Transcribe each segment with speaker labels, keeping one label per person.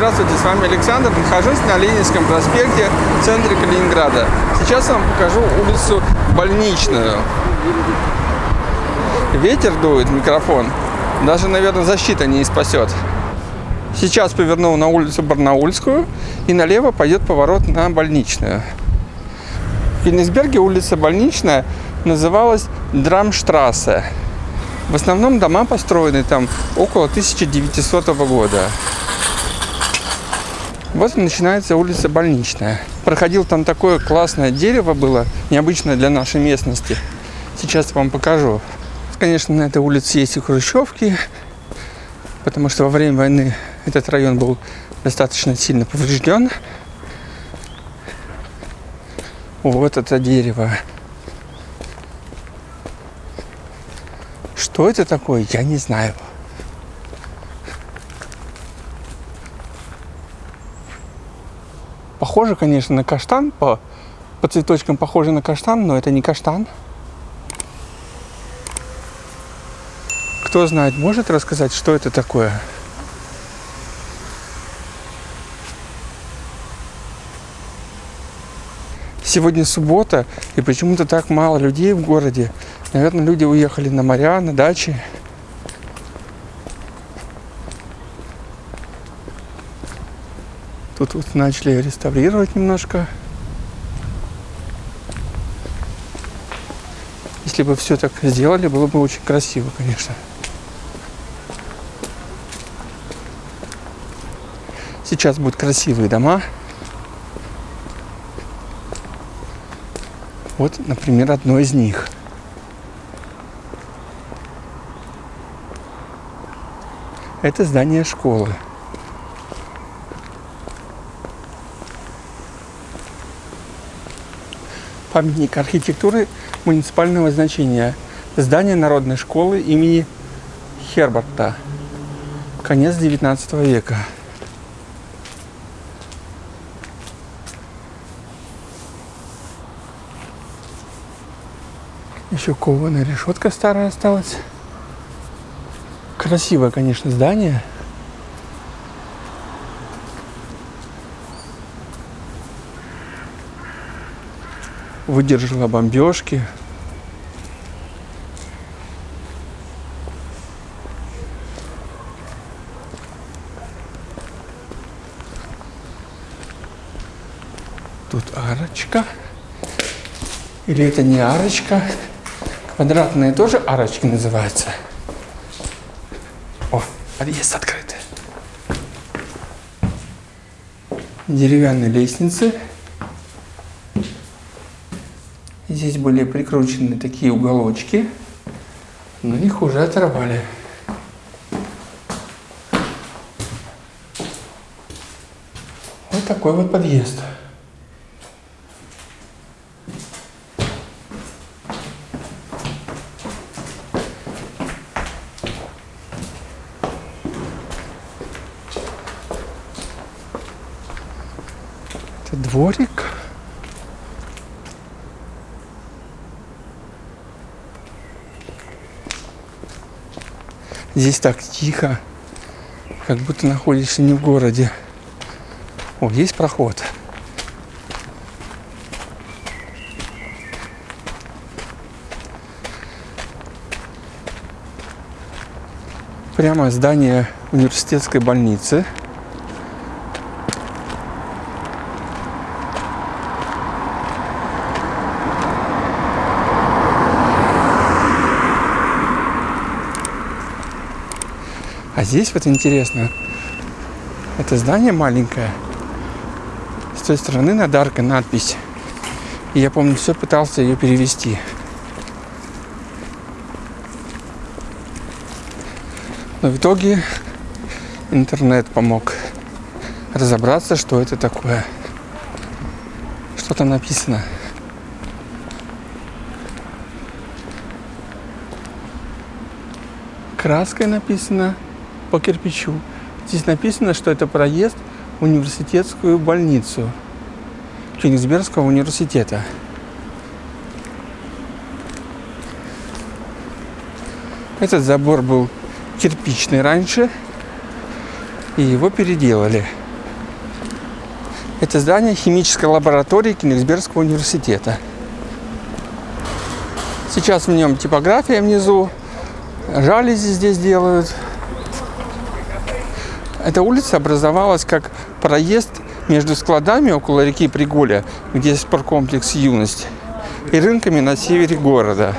Speaker 1: Здравствуйте, с вами Александр. Нахожусь на Ленинском проспекте в центре Калининграда. Сейчас я вам покажу улицу Больничную. Ветер дует микрофон. Даже, наверное, защита не спасет. Сейчас повернул на улицу Барнаульскую и налево пойдет поворот на Больничную. В Кенигсберге улица Больничная называлась Драмштрассе. В основном дома построены там около 1900 года. Вот начинается улица Больничная. Проходил там такое классное дерево было, необычное для нашей местности. Сейчас вам покажу. Конечно, на этой улице есть и хрущевки, потому что во время войны этот район был достаточно сильно поврежден. Вот это дерево. Что это такое, я не знаю. Похоже, конечно, на каштан. По, по цветочкам похоже на каштан, но это не каштан. Кто знает, может рассказать, что это такое? Сегодня суббота, и почему-то так мало людей в городе. Наверное, люди уехали на моря, на дачи. Тут вот начали реставрировать немножко. Если бы все так сделали, было бы очень красиво, конечно. Сейчас будут красивые дома. Вот, например, одно из них – Это здание школы. Памятник архитектуры муниципального значения. Здание Народной школы имени Херберта. Конец 19 века. Еще кованая решетка старая осталась. Красивое, конечно, здание. Выдержала бомбежки. Тут арочка. Или это не арочка? Квадратные тоже арочки называются. Подъезд открыт. Деревянные лестницы. Здесь были прикручены такие уголочки, но их уже оторвали. Вот такой вот подъезд. Это дворик. Здесь так тихо, как будто находишься не в городе. О, есть проход. Прямо здание университетской больницы – А здесь вот интересно, это здание маленькое. С той стороны над аркой надпись. И я помню, все пытался ее перевести. Но в итоге интернет помог разобраться, что это такое. Что там написано. Краской написано по кирпичу. Здесь написано, что это проезд в университетскую больницу Кенигсбергского университета. Этот забор был кирпичный раньше, и его переделали. Это здание химической лаборатории Кенигсбергского университета. Сейчас в нем типография внизу, жалюзи здесь делают. Эта улица образовалась как проезд между складами около реки Приголя, где спорткомплекс «Юность», и рынками на севере города.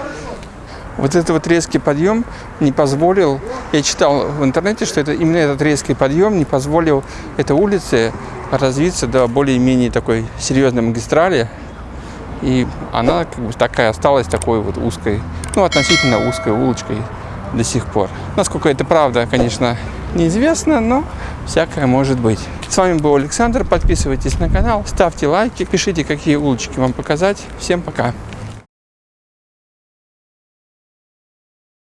Speaker 1: Вот этот вот резкий подъем не позволил, я читал в интернете, что это именно этот резкий подъем не позволил этой улице развиться до более-менее такой серьезной магистрали, и она как бы такая осталась такой вот узкой, ну, относительно узкой улочкой до сих пор. Насколько это правда, конечно, неизвестно, но всякое может быть. С вами был Александр. Подписывайтесь на канал, ставьте лайки, пишите, какие улочки вам показать. Всем пока!